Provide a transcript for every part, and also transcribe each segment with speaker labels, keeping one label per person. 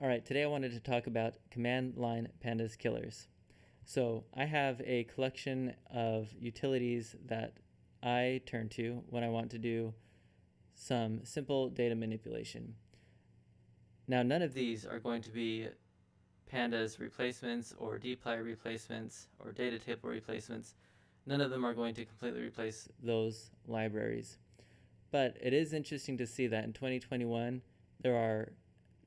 Speaker 1: All right, today I wanted to talk about command line pandas killers. So I have a collection of utilities that I turn to when I want to do some simple data manipulation. Now, none of these are going to be pandas replacements or dplyr replacements or data table replacements. None of them are going to completely replace those libraries. But it is interesting to see that in 2021, there are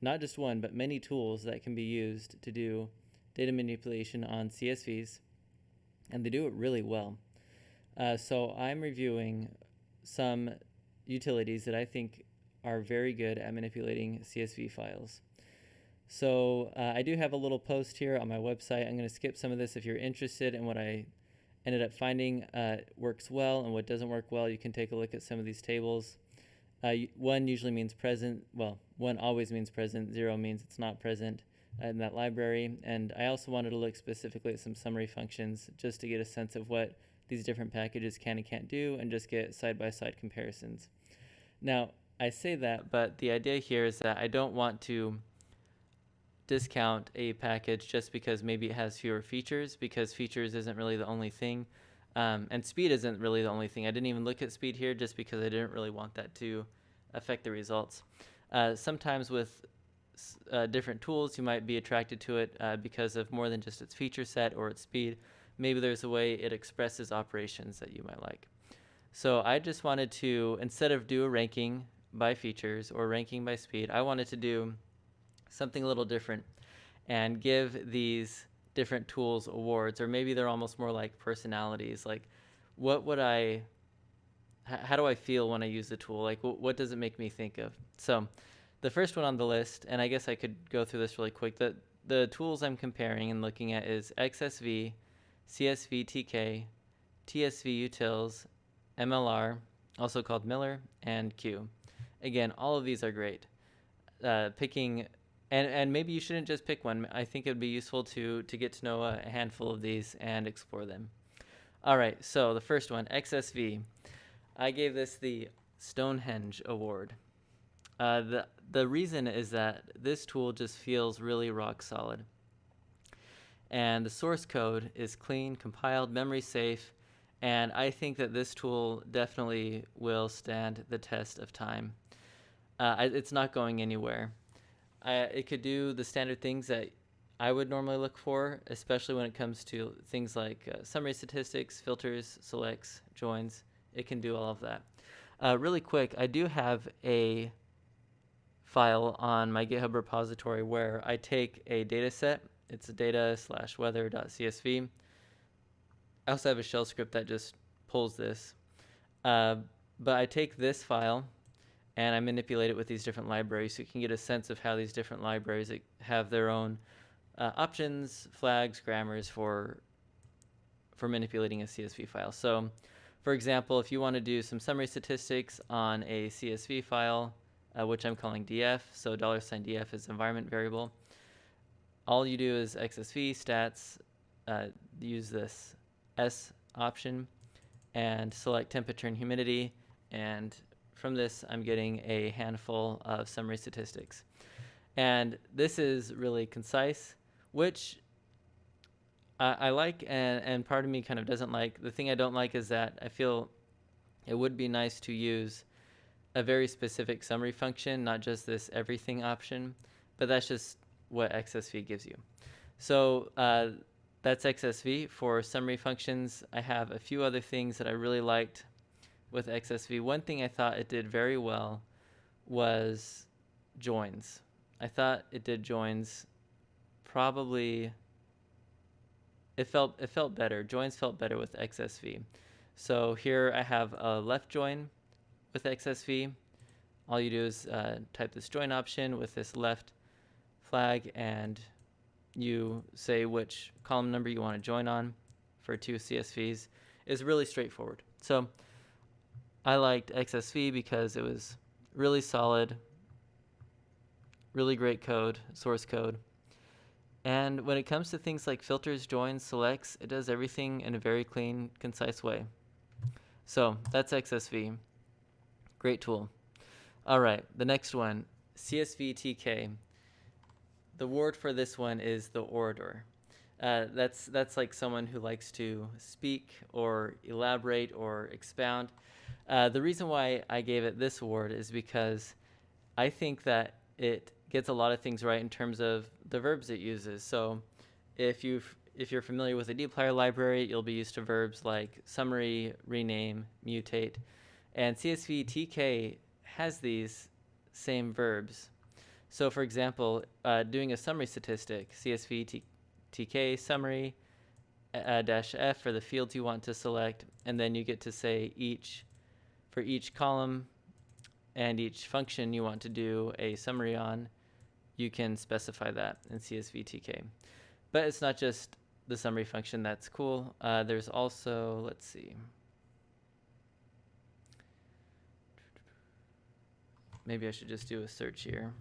Speaker 1: not just one, but many tools that can be used to do data manipulation on CSVs, and they do it really well. Uh, so I'm reviewing some utilities that I think are very good at manipulating CSV files. So uh, I do have a little post here on my website. I'm going to skip some of this if you're interested in what I ended up finding uh, works well and what doesn't work well. You can take a look at some of these tables. Uh, one usually means present. Well, one always means present. Zero means it's not present in that library. And I also wanted to look specifically at some summary functions just to get a sense of what these different packages can and can't do and just get side-by-side -side comparisons. Now, I say that, but the idea here is that I don't want to discount a package just because maybe it has fewer features because features isn't really the only thing. Um, and speed isn't really the only thing. I didn't even look at speed here just because I didn't really want that to affect the results. Uh, sometimes with uh, different tools, you might be attracted to it uh, because of more than just its feature set or its speed. Maybe there's a way it expresses operations that you might like. So I just wanted to, instead of do a ranking by features or ranking by speed, I wanted to do something a little different and give these different tools awards or maybe they're almost more like personalities. Like what would i how do i feel when i use the tool? Like what does it make me think of? So the first one on the list and i guess i could go through this really quick the the tools i'm comparing and looking at is xsv csv tk tsv utils mlr also called miller and q. Again all of these are great. Uh, picking and and maybe you shouldn't just pick one. I think it would be useful to to get to know a handful of these and explore them. All right, so the first one, XSV. I gave this the Stonehenge Award. Uh, the the reason is that this tool just feels really rock solid. And the source code is clean, compiled, memory safe, and I think that this tool definitely will stand the test of time. Uh, it's not going anywhere. I, it could do the standard things that I would normally look for, especially when it comes to things like uh, summary statistics, filters, selects, joins. It can do all of that. Uh, really quick, I do have a file on my GitHub repository where I take a data set. It's a data slash weather.csv. I also have a shell script that just pulls this. Uh, but I take this file and I manipulate it with these different libraries so you can get a sense of how these different libraries have their own uh, options, flags, grammars for for manipulating a CSV file. So for example, if you want to do some summary statistics on a CSV file, uh, which I'm calling df, so $df is environment variable, all you do is xsv stats, uh, use this s option, and select temperature and humidity, and from this, I'm getting a handful of summary statistics. And this is really concise, which I, I like and, and part of me kind of doesn't like. The thing I don't like is that I feel it would be nice to use a very specific summary function, not just this everything option, but that's just what XSV gives you. So uh, that's XSV. For summary functions, I have a few other things that I really liked with XSV, one thing I thought it did very well was joins. I thought it did joins probably it felt it felt better. Joins felt better with XSV. So here I have a left join with XSV. All you do is uh, type this join option with this left flag and you say which column number you want to join on for two CSVs is really straightforward. So I liked XSV because it was really solid, really great code, source code. And when it comes to things like filters, joins, selects, it does everything in a very clean, concise way. So that's XSV. Great tool. All right, the next one, CSVTK. The word for this one is the orator. Uh, that's that's like someone who likes to speak or elaborate or expound. Uh, the reason why I gave it this award is because I think that it gets a lot of things right in terms of the verbs it uses. So if you if you're familiar with the dplyr library, you'll be used to verbs like summary, rename, mutate, and CSV TK has these same verbs. So for example, uh, doing a summary statistic, CSV TK summary uh, dash F for the fields you want to select, and then you get to say each, for each column and each function you want to do a summary on, you can specify that in CSV TK. But it's not just the summary function that's cool. Uh, there's also, let's see. Maybe I should just do a search here.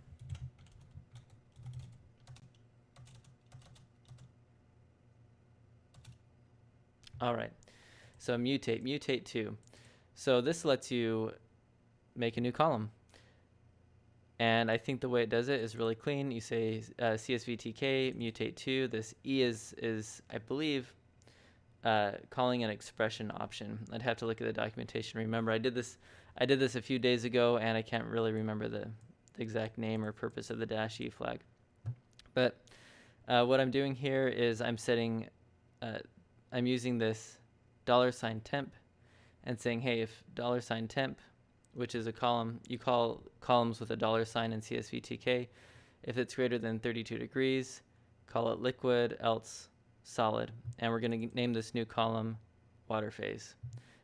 Speaker 1: All right, so mutate, mutate to. So this lets you make a new column. And I think the way it does it is really clean. You say uh, CSVTK mutate to. This E is, is I believe, uh, calling an expression option. I'd have to look at the documentation. Remember, I did this I did this a few days ago, and I can't really remember the, the exact name or purpose of the dash E flag. But uh, what I'm doing here is I'm setting, uh, I'm using this dollar sign temp and saying, hey, if dollar sign temp which is a column. You call columns with a dollar sign in CSVTK. If it's greater than 32 degrees, call it liquid, else solid. And we're going to name this new column water phase.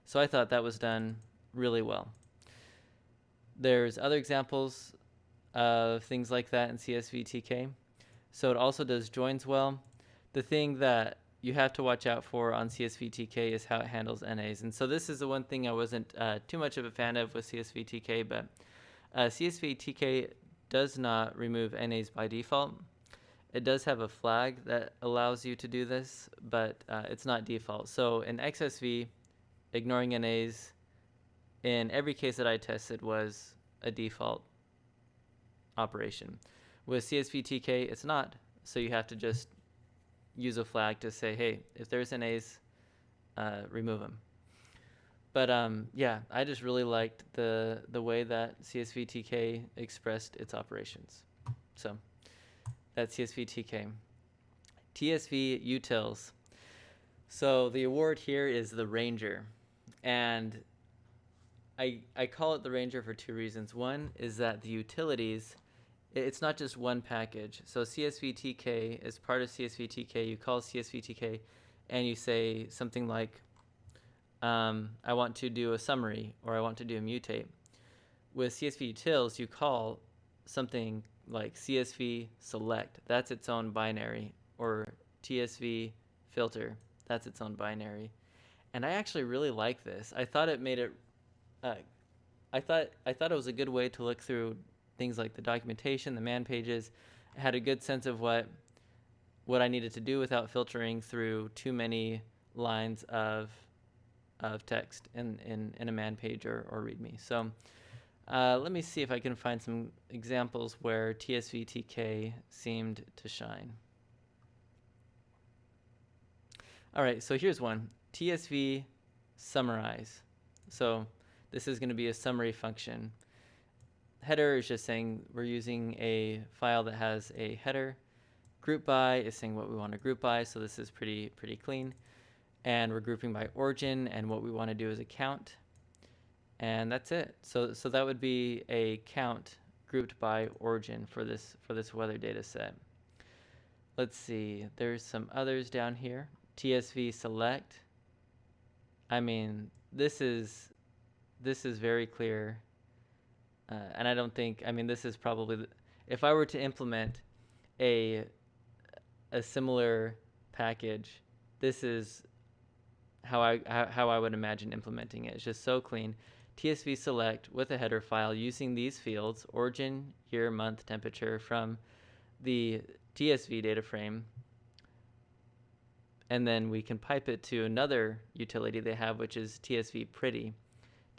Speaker 1: So I thought that was done really well. There's other examples of things like that in CSVTK. So it also does joins well. The thing that you have to watch out for on CSVTK is how it handles NAs. And so this is the one thing I wasn't uh, too much of a fan of with CSVTK, but uh, CSVTK does not remove NAs by default. It does have a flag that allows you to do this, but uh, it's not default. So in XSV, ignoring NAs in every case that I tested was a default operation. With CSVTK, it's not. So you have to just use a flag to say, hey, if there's NAs, uh, remove them. But um, yeah, I just really liked the the way that CSVTK expressed its operations. So that's CSVTK. TSV utils. So the award here is the Ranger, and I I call it the Ranger for two reasons. One is that the utilities it's not just one package. So CSVTK is part of CSVTK. You call CSVTK and you say something like, um, I want to do a summary or I want to do a mutate. With CSV utils, you call something like CSV select. That's its own binary. Or TSV filter. That's its own binary. And I actually really like this. I thought it made it. Uh, I thought I thought it was a good way to look through things like the documentation, the man pages. I had a good sense of what what I needed to do without filtering through too many lines of of text in, in, in a man page or, or README. So uh, let me see if I can find some examples where TSVTK seemed to shine. All right, so here's one, TSV summarize. So this is going to be a summary function header is just saying we're using a file that has a header. Group by is saying what we want to group by, so this is pretty pretty clean. And we're grouping by origin, and what we want to do is a count. And that's it. So so that would be a count grouped by origin for this for this weather data set. Let's see, there's some others down here. TSV select. I mean, this is this is very clear uh, and I don't think, I mean, this is probably, the, if I were to implement a, a similar package, this is how I, how, I would imagine implementing it. It's just so clean. TSV select with a header file using these fields, origin, year, month, temperature from the TSV data frame. And then we can pipe it to another utility they have, which is TSV pretty.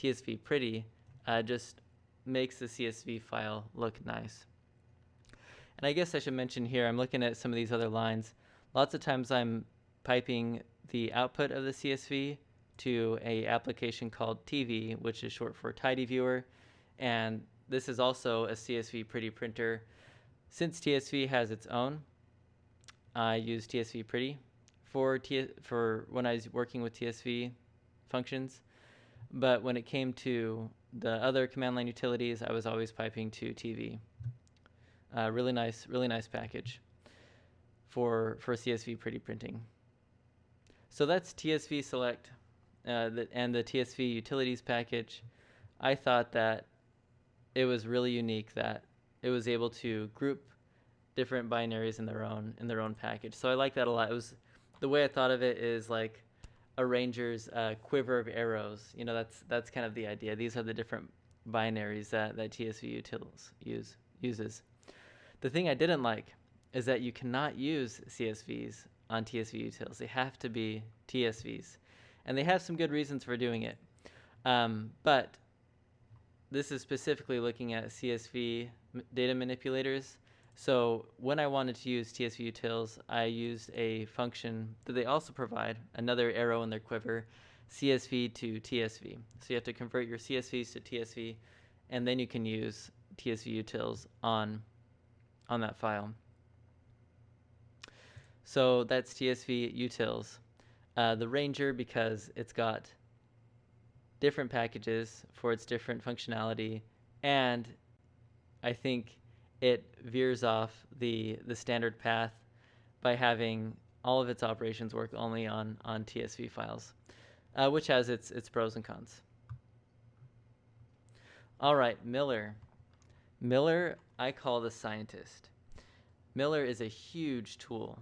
Speaker 1: TSV pretty uh, just makes the CSV file look nice. And I guess I should mention here, I'm looking at some of these other lines. Lots of times I'm piping the output of the CSV to a application called TV, which is short for Tidy Viewer. And this is also a CSV Pretty printer. Since TSV has its own, I use TSV Pretty for, T for when I was working with TSV functions. But when it came to the other command line utilities, I was always piping to TV. Uh, really nice, really nice package for, for CSV pretty printing. So that's TSV select uh, the, and the TSV utilities package. I thought that it was really unique that it was able to group different binaries in their own in their own package. So I like that a lot. It was the way I thought of it is like a ranger's uh, quiver of arrows. You know, that's that's kind of the idea. These are the different binaries that that TSV utils use uses. The thing I didn't like is that you cannot use CSVs on TSV utils. They have to be TSVs, and they have some good reasons for doing it. Um, but this is specifically looking at CSV data manipulators. So when I wanted to use TSV utils, I used a function that they also provide, another arrow in their quiver, CSV to TSV. So you have to convert your CSVs to TSV, and then you can use TSV utils on, on that file. So that's TSV utils. Uh, the Ranger, because it's got different packages for its different functionality, and I think it veers off the the standard path by having all of its operations work only on on TSV files, uh, which has its its pros and cons. All right, Miller. Miller, I call the scientist. Miller is a huge tool.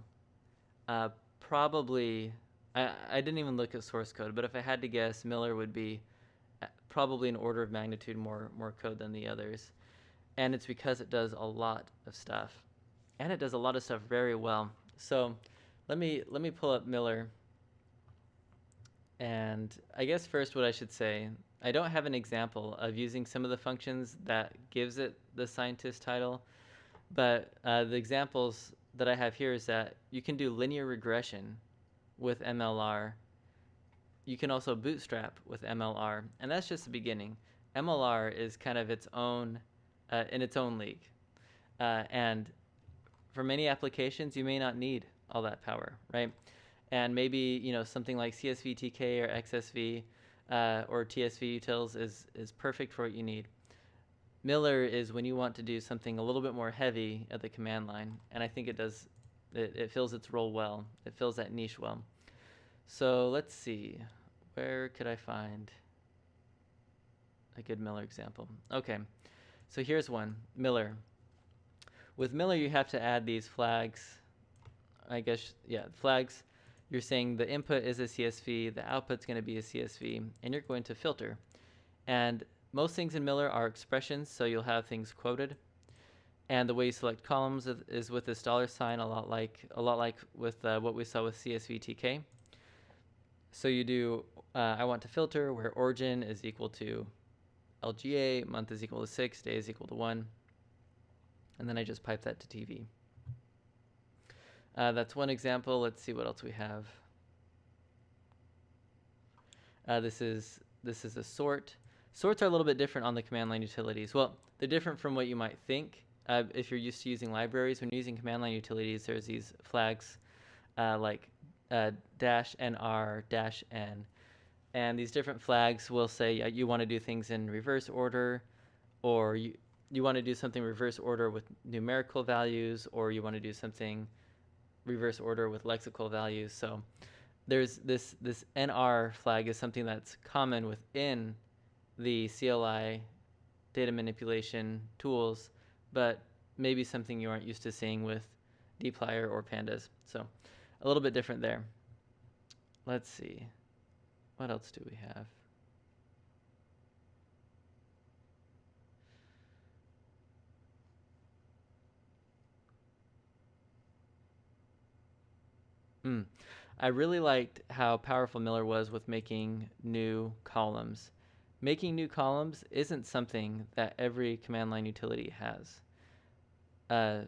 Speaker 1: Uh, probably, I, I didn't even look at source code, but if I had to guess, Miller would be uh, probably an order of magnitude more more code than the others and it's because it does a lot of stuff. And it does a lot of stuff very well. So let me let me pull up Miller. And I guess first what I should say I don't have an example of using some of the functions that gives it the scientist title but uh, the examples that I have here is that you can do linear regression with MLR you can also bootstrap with MLR and that's just the beginning. MLR is kind of its own uh, in its own league. Uh, and for many applications, you may not need all that power, right? And maybe you know something like CSV-TK or XSV uh, or TSV utils is is perfect for what you need. Miller is when you want to do something a little bit more heavy at the command line, and I think it does. It, it fills its role well. It fills that niche well. So let's see, where could I find a good Miller example? Okay. So here's one, Miller. With Miller, you have to add these flags. I guess, yeah, flags. You're saying the input is a CSV, the output's going to be a CSV, and you're going to filter. And most things in Miller are expressions, so you'll have things quoted. And the way you select columns is with this dollar sign, a lot like a lot like with uh, what we saw with CSVTK. So you do, uh, I want to filter where origin is equal to LGA, month is equal to 6, day is equal to 1. And then I just pipe that to TV. Uh, that's one example. Let's see what else we have. Uh, this is this is a sort. Sorts are a little bit different on the command line utilities. Well, they're different from what you might think. Uh, if you're used to using libraries, when using command line utilities, there's these flags uh, like uh, dash nr dash n and these different flags will say you want to do things in reverse order or you, you want to do something reverse order with numerical values or you want to do something reverse order with lexical values. So there's this, this NR flag is something that's common within the CLI data manipulation tools, but maybe something you aren't used to seeing with dplyr or pandas. So a little bit different there. Let's see. What else do we have? Hmm. I really liked how powerful Miller was with making new columns. Making new columns isn't something that every command line utility has. Uh,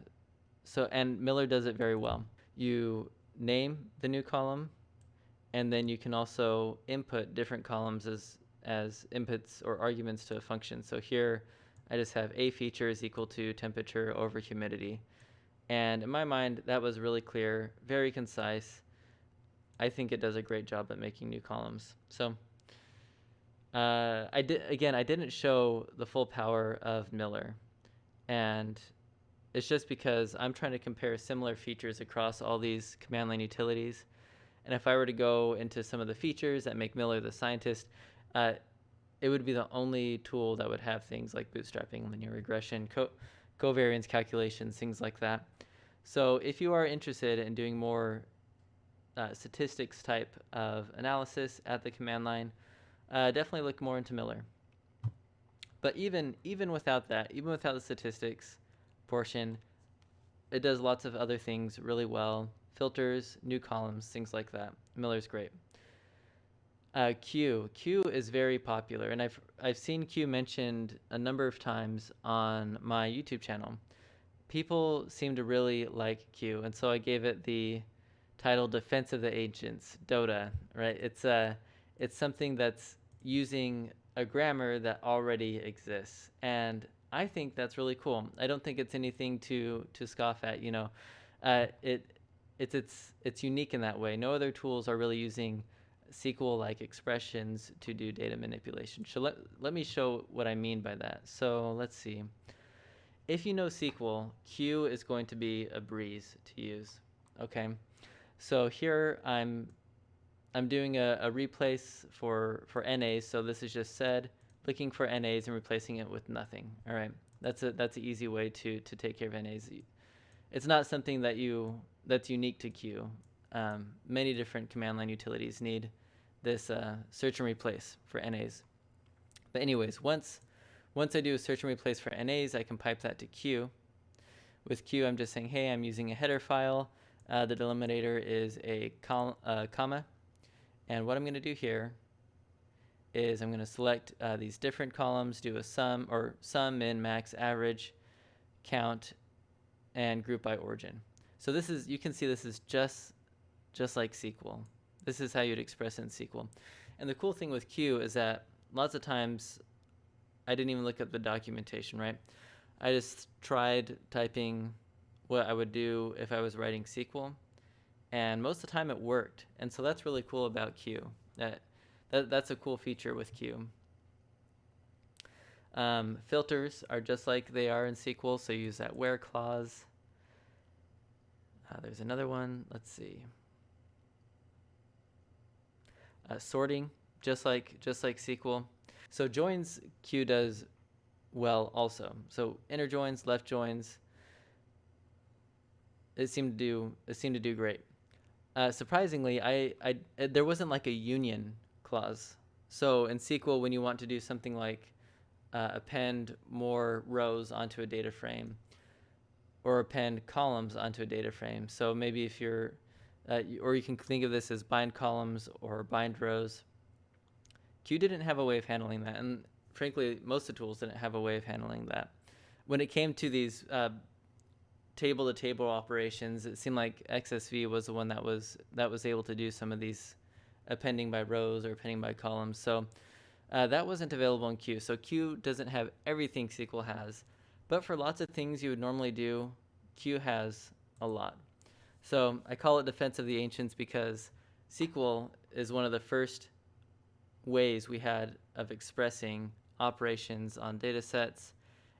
Speaker 1: so and Miller does it very well. You name the new column, and then you can also input different columns as as inputs or arguments to a function. So here I just have a feature is equal to temperature over humidity. And in my mind, that was really clear, very concise. I think it does a great job at making new columns. So uh, I did again. I didn't show the full power of Miller, and it's just because I'm trying to compare similar features across all these command line utilities. And if I were to go into some of the features that make Miller the scientist, uh, it would be the only tool that would have things like bootstrapping, linear regression, co covariance calculations, things like that. So if you are interested in doing more uh, statistics type of analysis at the command line, uh, definitely look more into Miller. But even even without that, even without the statistics portion, it does lots of other things really well. Filters, new columns, things like that. Miller's great. Uh, Q. Q is very popular, and I've I've seen Q mentioned a number of times on my YouTube channel. People seem to really like Q, and so I gave it the title "Defense of the Ancients," DOTA. Right? It's a uh, it's something that's using a grammar that already exists, and I think that's really cool. I don't think it's anything to to scoff at. You know, uh, it it's it's it's unique in that way. No other tools are really using SQL-like expressions to do data manipulation. So let, let me show what I mean by that. So let's see. If you know SQL, Q is going to be a breeze to use. Okay, so here I'm I'm doing a, a replace for for NAs. So this is just said, looking for NAs and replacing it with nothing. All right, that's a that's an easy way to to take care of NAs. It's not something that you that's unique to Q. Um, many different command line utilities need this uh, search and replace for NAs. But anyways, once once I do a search and replace for NAs, I can pipe that to Q. With Q, I'm just saying, hey, I'm using a header file. Uh, the delimiter is a uh, comma. And what I'm going to do here is I'm going to select uh, these different columns, do a sum or sum, min, max, average, count, and group by origin. So this is, you can see this is just, just like SQL. This is how you'd express in SQL. And the cool thing with Q is that lots of times I didn't even look at the documentation, right? I just tried typing what I would do if I was writing SQL, and most of the time it worked. And so that's really cool about Q. That, that that's a cool feature with Q. Um, filters are just like they are in SQL, so use that where clause. Uh, there's another one. Let's see uh, sorting, just like just like SQL. So joins Q does well also. So inner joins, left joins, it seemed to do it seemed to do great. Uh, surprisingly, I, I uh, there wasn't like a union clause. So in SQL, when you want to do something like uh, append more rows onto a data frame, or append columns onto a data frame. So maybe if you're uh, or you can think of this as bind columns or bind rows. Q didn't have a way of handling that, and frankly, most of the tools didn't have a way of handling that. When it came to these uh, table-to-table operations, it seemed like XSV was the one that was that was able to do some of these appending by rows or appending by columns. So uh, that wasn't available in Q. So Q doesn't have everything SQL has, but for lots of things you would normally do, Q has a lot. So I call it Defense of the Ancients because SQL is one of the first ways we had of expressing operations on data sets,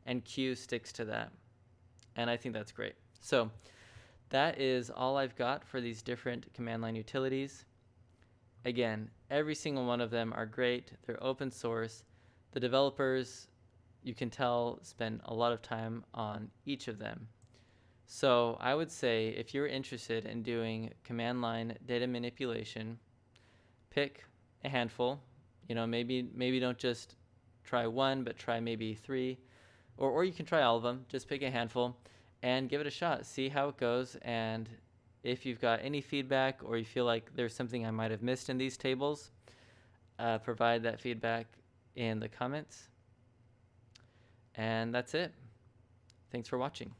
Speaker 1: and Q sticks to that. And I think that's great. So that is all I've got for these different command line utilities. Again, every single one of them are great. They're open source. The developers, you can tell, spend a lot of time on each of them. So I would say if you're interested in doing command line data manipulation, pick a handful. You know, maybe maybe don't just try one, but try maybe three, or or you can try all of them. Just pick a handful and give it a shot. See how it goes, and if you've got any feedback or you feel like there's something I might have missed in these tables, uh, provide that feedback in the comments. And that's it. Thanks for watching.